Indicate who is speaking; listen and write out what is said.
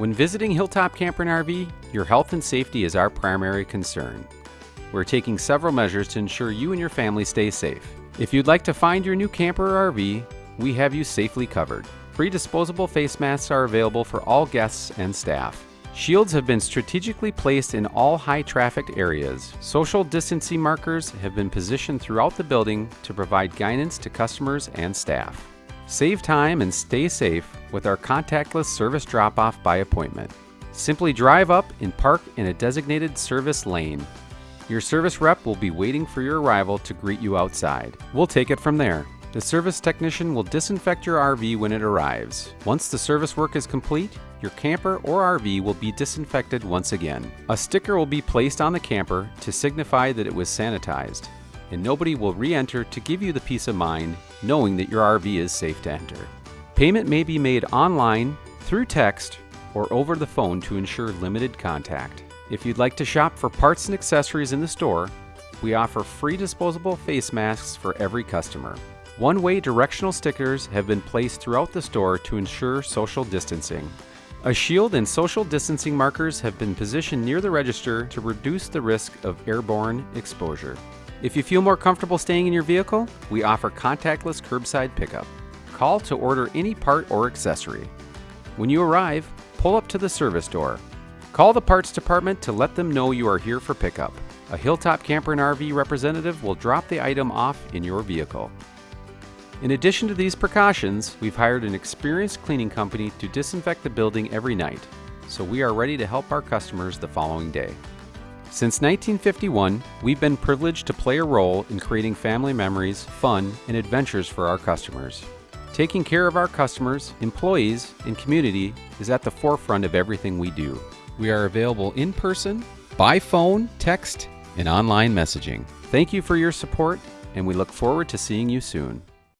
Speaker 1: When visiting Hilltop Camper and RV, your health and safety is our primary concern. We're taking several measures to ensure you and your family stay safe. If you'd like to find your new camper or RV, we have you safely covered. Free disposable face masks are available for all guests and staff. Shields have been strategically placed in all high trafficked areas. Social distancing markers have been positioned throughout the building to provide guidance to customers and staff. Save time and stay safe with our contactless service drop off by appointment. Simply drive up and park in a designated service lane. Your service rep will be waiting for your arrival to greet you outside. We'll take it from there. The service technician will disinfect your RV when it arrives. Once the service work is complete, your camper or RV will be disinfected once again. A sticker will be placed on the camper to signify that it was sanitized, and nobody will re enter to give you the peace of mind knowing that your RV is safe to enter. Payment may be made online, through text, or over the phone to ensure limited contact. If you'd like to shop for parts and accessories in the store, we offer free disposable face masks for every customer. One way directional stickers have been placed throughout the store to ensure social distancing. A shield and social distancing markers have been positioned near the register to reduce the risk of airborne exposure. If you feel more comfortable staying in your vehicle, we offer contactless curbside pickup. Call to order any part or accessory. When you arrive, pull up to the service door. Call the parts department to let them know you are here for pickup. A Hilltop Camper and RV representative will drop the item off in your vehicle. In addition to these precautions, we've hired an experienced cleaning company to disinfect the building every night, so we are ready to help our customers the following day. Since 1951, we've been privileged to play a role in creating family memories, fun, and adventures for our customers. Taking care of our customers, employees, and community is at the forefront of everything we do. We are available in person, by phone, text, and online messaging. Thank you for your support, and we look forward to seeing you soon.